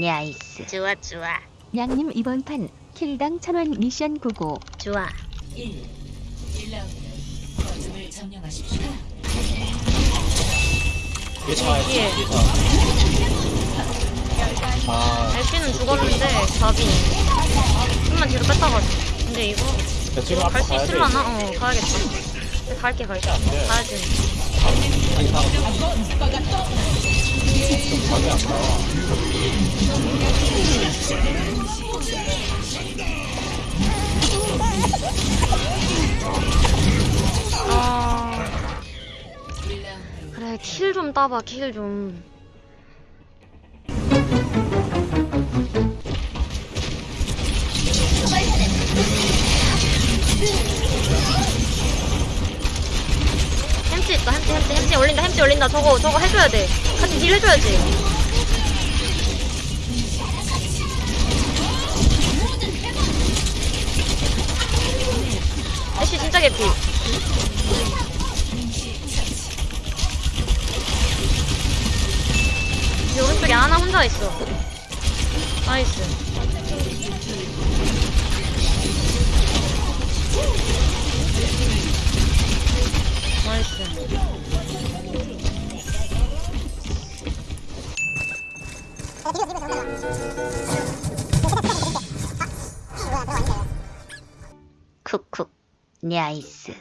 nice. 좋아 좋아 냥님 이번 판 kill당 천원 미션 go go. 좋아. 1. 1라운드. 거점을 점령하십시오. 뒤에 차 뒤에. 뒤에 차 아, 엘피는 죽었는데 답이 좀만 뒤로 뺐다가 근데 이거 야, 지금 앞으로 갈수 가야 돼. 있을라나? 어 가야겠다 갈게 갈게. 가야지 아니, 다. 좀. 아 1라운드. 그래 킬 좀 따봐 킬 좀 햄찌 있다 햄찌 햄찌 햄찌 올린다 햄찌 올린다 저거 저거 해줘야 돼 같이 deal 해줘야지 개피 이 오른쪽에 하나 혼자 있어. nice. 나이스. 쿡쿡 나이스.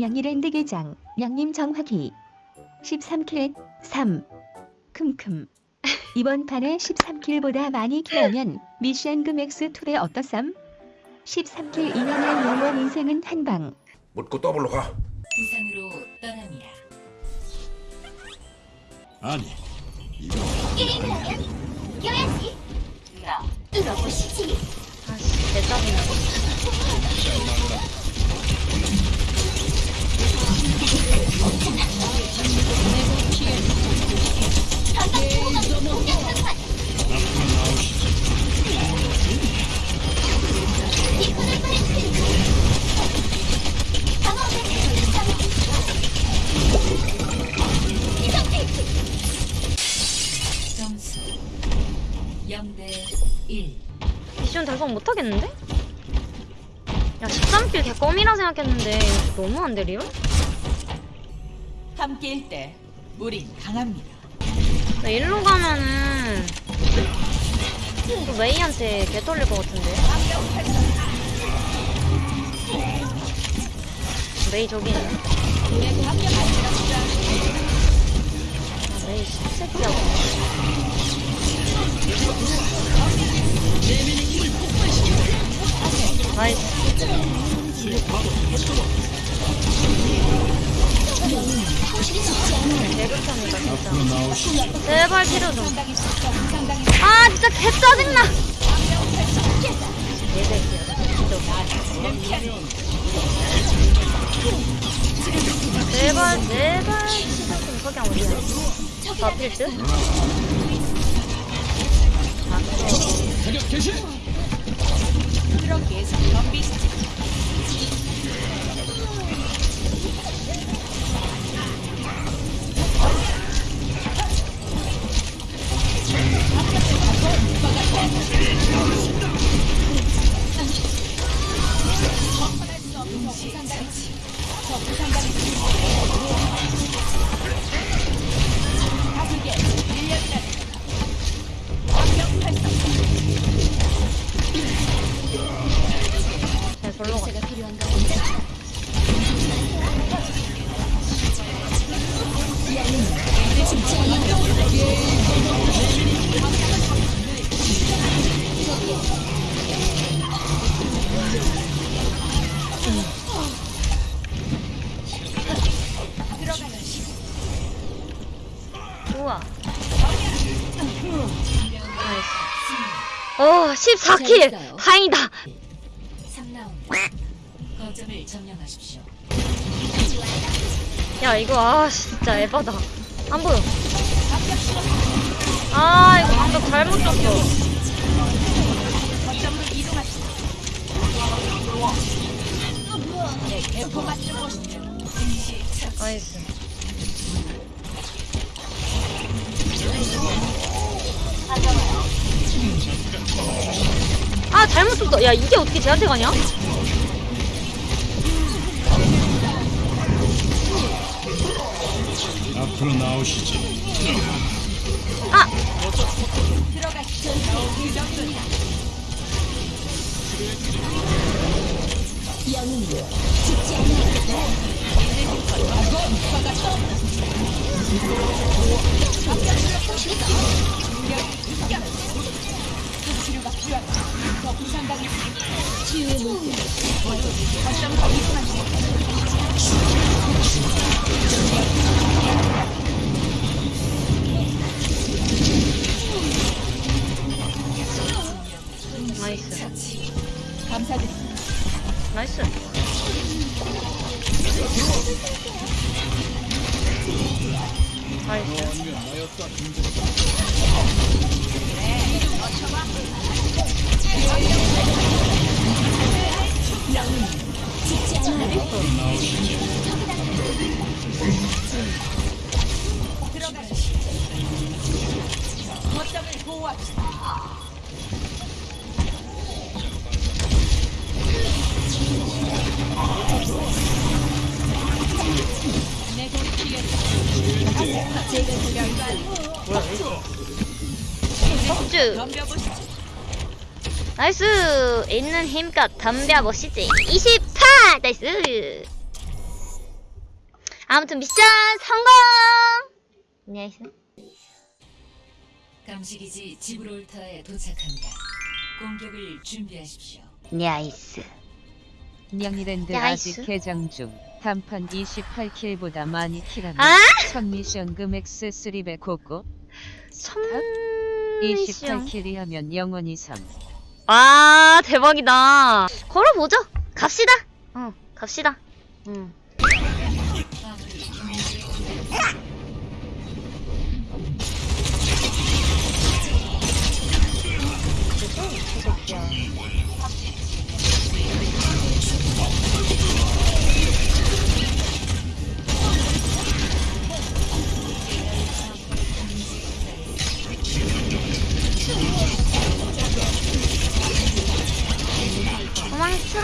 양이랜드 계장 양님 정확히. 13킬 3 큼큼. 이번 판에 13킬보다 많이 킬하면 미션 금액스 툴에 어떠쌈? 13킬 이년의 영원 인생은 한방. 묻고 더블로 가. 부산으로 떠납니다. 아니 아씨 대박이네. 점수 0대 1. 미션 달성 못하겠는데? 야 13kill 개껌이라 생각했는데 너무한데 real? 함께일 때 우린 강합니다. 나 일로 가면은 또 메이한테 개 털릴 것 같은데 메이 저기 있네 다 필드? 개시 잘 어, 14kill! 다행이다! 3라운드. 거점을 점령하십시오. 야, 이거, 아, 진짜 에바다. 안 보여. 아, 이거 방금 잘못 줬어. nice. 야 이게 어떻게 쟤한테 가냐? 앞으로 나오시지. 아! 나이스 폭주 nice. 있는 힘껏 덤벼보시지. 28 nice. 아무튼 미션 성공! nice 감시기지 지브롤터에 도착합니다. 공격을 준비하십시오. nice 냥이랜드 nice. 아직 개장 중. 단판 28kill보다 많이 kill하면 아? 첫 미션 금액스 3배 고고 천 미션 28킬이 하면 영원히 3와 대박이다 걸어보죠 갑시다 어 갑시다 응 도망쳐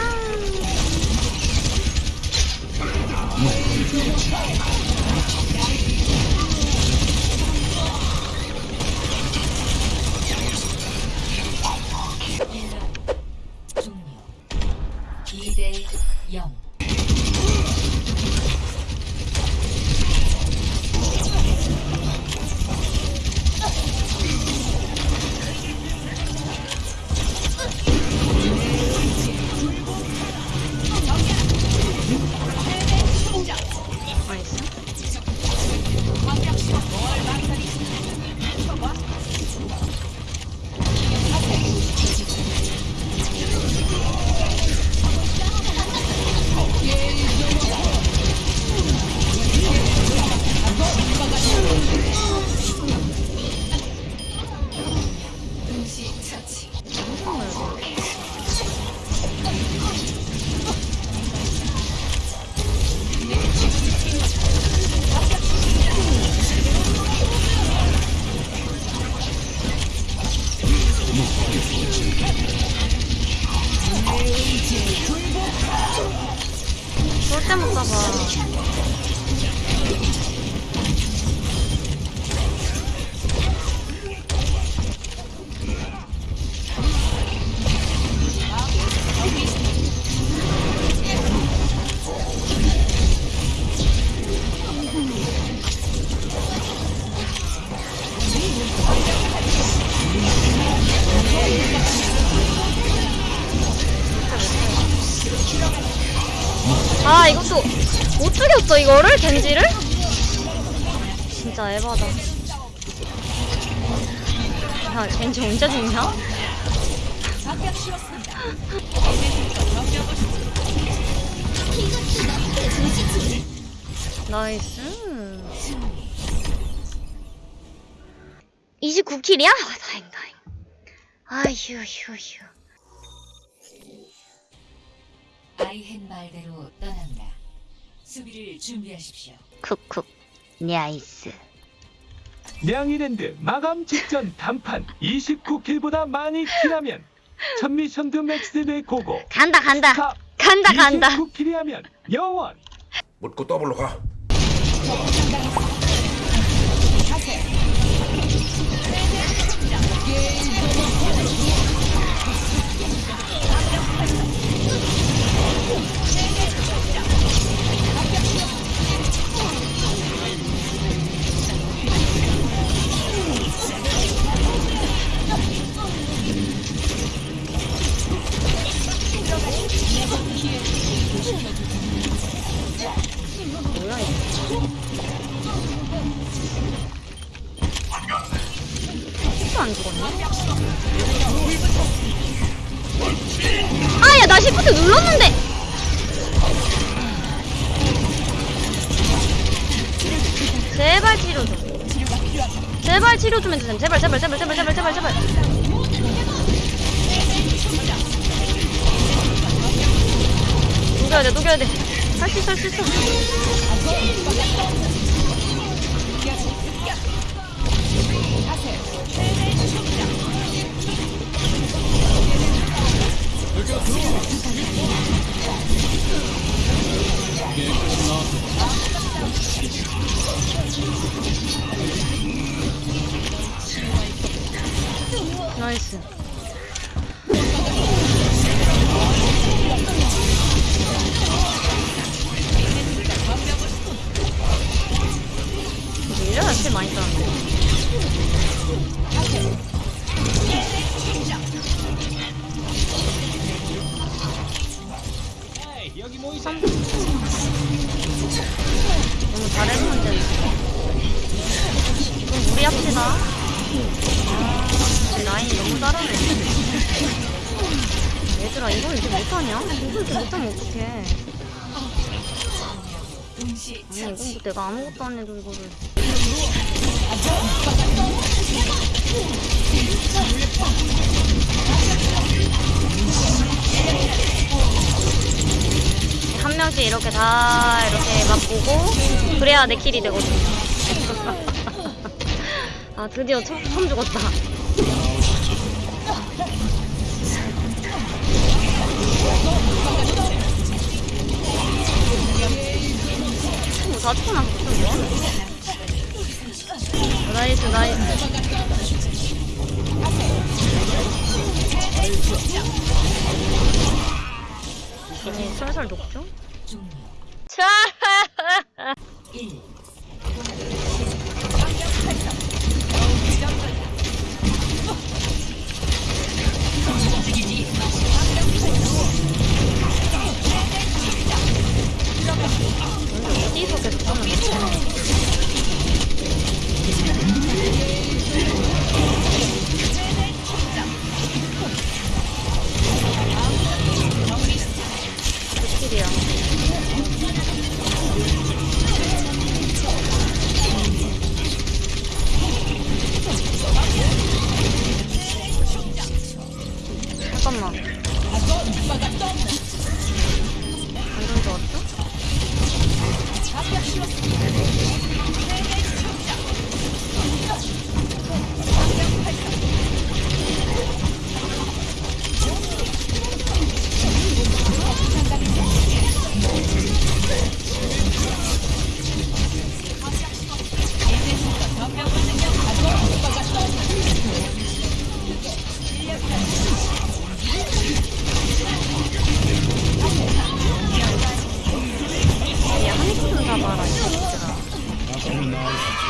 겐지를? 진짜 에바다 야 겐지 언제 죽냐? 나이스 29킬이야? 아, 다행 다행 아휴 휴 휴. 아이헨 말대로 떠납니다. 수비를 준비하십시오. 쿡쿡 나이스. 냥이랜드 마감 직전 단판 29킬보다 많이 킬하면 첫 미션드 맥스대 고고. 간다 간다. 탑 간다 간다. 29킬이 하면 영원. 묻고 더블로 가. 치료 좀 제발 치료 좀 해주세요. 제발 제발 제발 제발 제발 제발 제발. 녹여야 돼 녹여야 돼 할 수 있어 할 수 있어 3 너무 다른 문제 그럼 우리 합시다 아, 라인 너무 잘하네 얘들아 이걸 이제 못하냐? 이걸 이제 못하면 어떡해 아니 이건 내가 아무것도 안 해도 이거를 한 명씩 이렇게 다 이렇게 맛보고 그래야 내 kill이 되거든 아 드디어 처음, 처음 죽었다 뭐, 다 죽고 나서 뭐? nice nice 아니 솔솔 녹죠? 종료. 차 1.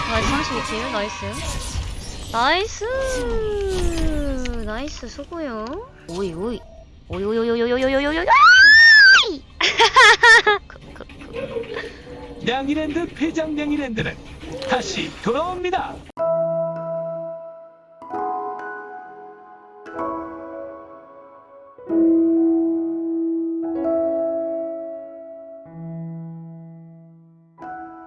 나이스 32킬, 나이스. 나이스! 나이스, 수고요. 오이, 오이. 오이, 오이, 오이, 오이, 오이, 오이, 오이, 오이, 오이! 그, 그, 그. 냥이랜드 폐장 냥이랜드는 다시 돌아옵니다